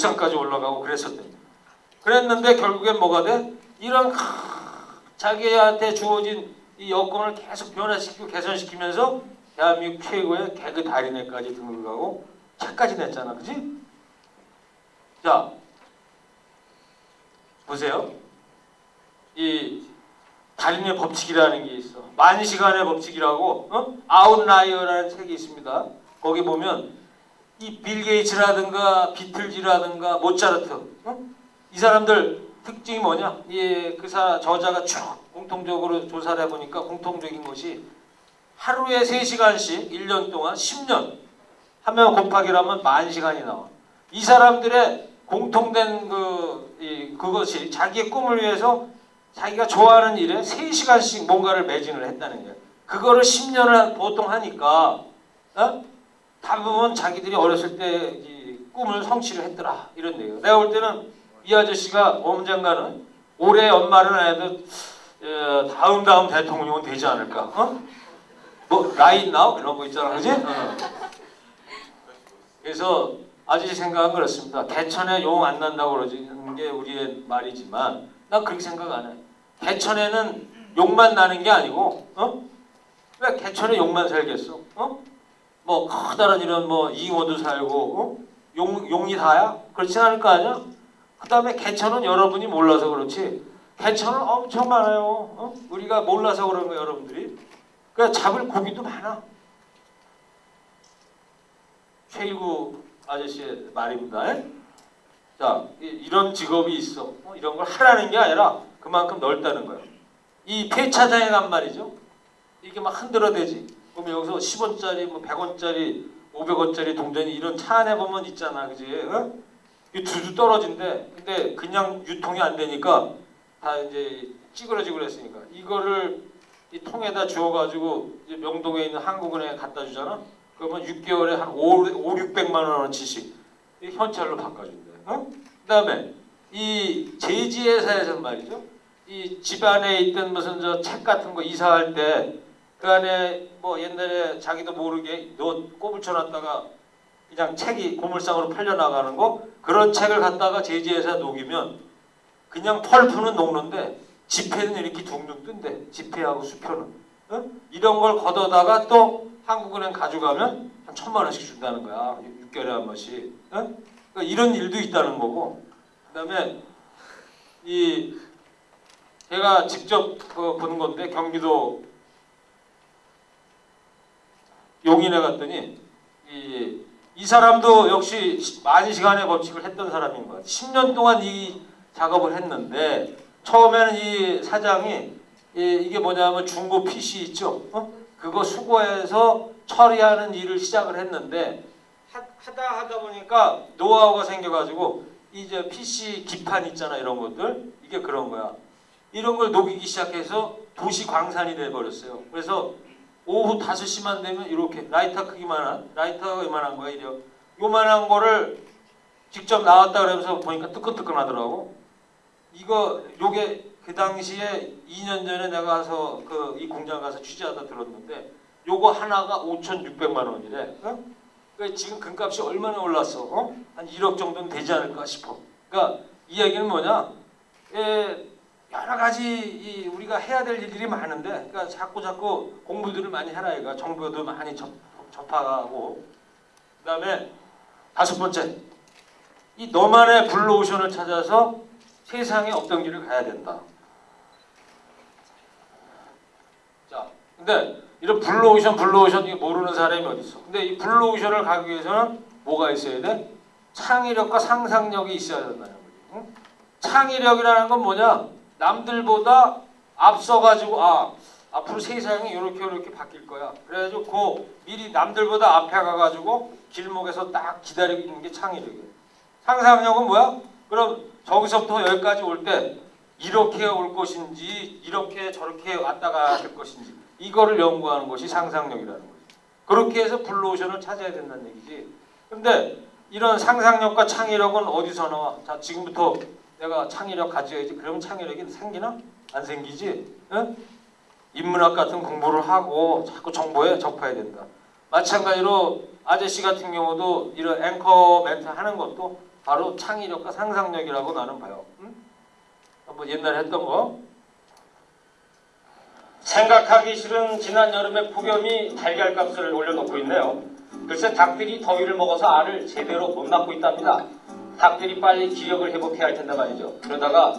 옥상까지 올라가고 그랬었대요. 그랬는데 결국엔 뭐가 돼? 이런 크- 자기한테 주어진 이 여건을 계속 변화시키고 개선시키면서 대한민국 최고의 개그 달인회까지 등극하고 책까지 냈잖아, 그지? 자, 보세요. 이 달인의 법칙이라는 게 있어. 만 시간의 법칙이라고 어? 아웃라이어라는 책이 있습니다. 거기 보면 이 빌 게이츠라든가 비틀즈라든가 모차르트 어? 이 사람들 특징이 뭐냐? 예, 그 사 저자가 쭉 공통적으로 조사를 해보니까 공통적인 것이 하루에 3시간씩 1년 동안 10년 하면 곱하기라면 만 시간이 나와. 이 사람들의 공통된 그 이, 그것이 자기의 꿈을 위해서 자기가 좋아하는 일에 3시간씩 뭔가를 매진을 했다는 거예요. 그거를 10년을 보통 하니까 어? 대부분 자기들이 어렸을 때이 꿈을 성취를 했더라 이런 얘기예요. 내가 볼 때는 이 아저씨가 언젠가는 올해 연말은 안 해도 어, 다음 다음 대통령은 되지 않을까? 어? 뭐 라인 나우 이런 거 있잖아, 그지? 어. 그래서 아저씨 생각은 그렇습니다. 개천에 용 안 난다고 그러는 게 우리의 말이지만 난 그렇게 생각 안 해. 개천에는 용만 나는 게 아니고, 어? 왜 개천에 용만 살겠어? 어? 뭐 커다란 이런 뭐 잉어도 살고, 어? 용 용이 다야? 그렇지 않을 거 아니야? 그 다음에 개천은 여러분이 몰라서 그렇지. 개천은 엄청 많아요. 어? 우리가 몰라서 그런 거예요, 여러분들이. 그러니까 잡을 고기도 많아. 최일구 아저씨의 말입니다. 에? 자, 이- 이런 직업이 있어. 어, 이런 걸 하라는 게 아니라 그만큼 넓다는 거예요. 이 폐차장에 간 말이죠. 이게 막 흔들어대지. 그럼 여기서 10원짜리, 뭐 100원짜리, 500원짜리 동전이 이런 차 안에 보면 있잖아, 그지? 어? 이 두두 떨어진대. 근데 그냥 유통이 안 되니까 다 이제 찌그러지고 그랬으니까 이거를 이 통에다 주워가지고 이제 명동에 있는 한국은행에 갖다 주잖아. 그러면 6개월에 한 5, 5 600만 원어치씩 이 현찰로 바꿔준대. 어? 그다음에 이 제지회사에서 말이죠. 이 집안에 있던 무슨 저 책 같은 거 이사할 때 그 안에 뭐 옛날에 자기도 모르게 너 꼽을 쳐놨다가 그냥 책이 고물상으로 팔려 나가는 거 그런 책을 갖다가 제지회사 녹이면 그냥 펄프는 녹는데 지폐는 이렇게 둥둥 뜬대. 지폐하고 수표는. 어? 이런 걸 걷어다가 또 한국은행 가져가면 한 천만 원씩 준다는 거야. 6개월에 한 번씩. 어? 그러니까 이런 일도 있다는 거고. 그 다음에 이 제가 직접 그본 건데 경기도 용인에 갔더니 이, 이 사람도 역시 만 시간의 법칙을 했던 사람인 거야. 10년 동안 이 작업을 했는데 처음에는 이 사장이 이, 이 게 뭐냐면 중고 PC 있죠. 어? 그거 수거해서 처리하는 일을 시작을 했는데 하, 하다 하다 보니까 노하우가 생겨가지고 이제 PC 기판 있잖아 이런 것들 이게 그런 거야. 이런 걸 녹이기 시작해서 도시 광산이 돼 버렸어요. 그래서 오후 5시만 되면 이렇게 라이터 크기만한 라이터가 이만한 거야 이래. 요만한 거를 직접 나왔다 그러면서 보니까 뜨끈뜨끈하더라고. 이거 요게 그 당시에 2년 전에 내가 가서 그 이 공장 가서 취재하다 들었는데 요거 하나가 5,600만 원이래. 어? 그러니까 지금 금값이 얼마나 올랐어? 어? 한 1억 정도는 되지 않을까 싶어. 그러니까 이 얘기는 뭐냐? 예, 가지 이 우리가 해야 될 일들이 많은데, 그러니까 자꾸 자꾸 공부들을 많이 해라 이가 정보도 많이 접, 접하고, 그다음에 다섯 번째, 이 너만의 블루오션을 찾아서 세상에 없던 길을 가야 된다. 자, 근데 이런 블루오션, 블루오션 모르는 사람이 어디 있어? 근데 이 블루오션을 가기 위해서는 뭐가 있어야 돼? 창의력과 상상력이 있어야 거지. 응? 창의력이라는 건 뭐냐? 남들보다 앞서가지고 아 앞으로 세상이 이렇게 이렇게 바뀔 거야. 그래가지고 그 미리 남들보다 앞에 가가지고 길목에서 딱 기다리고 있는 게 창의력이에요. 상상력은 뭐야? 그럼 저기서부터 여기까지 올 때 이렇게 올 것인지 이렇게 저렇게 왔다가 될 것인지 이거를 연구하는 것이 상상력이라는 거죠. 그렇게 해서 블루오션을 찾아야 된다는 얘기지. 근데 이런 상상력과 창의력은 어디서 나와? 자 지금부터 내가 창의력 가져야지. 그러면 창의력이 생기나? 안 생기지? 응? 인문학 같은 공부를 하고 자꾸 정보에 접해야 된다. 마찬가지로 아저씨 같은 경우도 이런 앵커 멘트 하는 것도 바로 창의력과 상상력이라고 나는 봐요. 응? 한번 옛날에 했던 거. 생각하기 싫은 지난 여름의 폭염이 달걀값을 올려놓고 있네요. 글쎄 닭들이 더위를 먹어서 알을 제대로 못 낳고 있답니다. 닭들이 빨리 기력을 회복해야 할 텐데 말이죠. 그러다가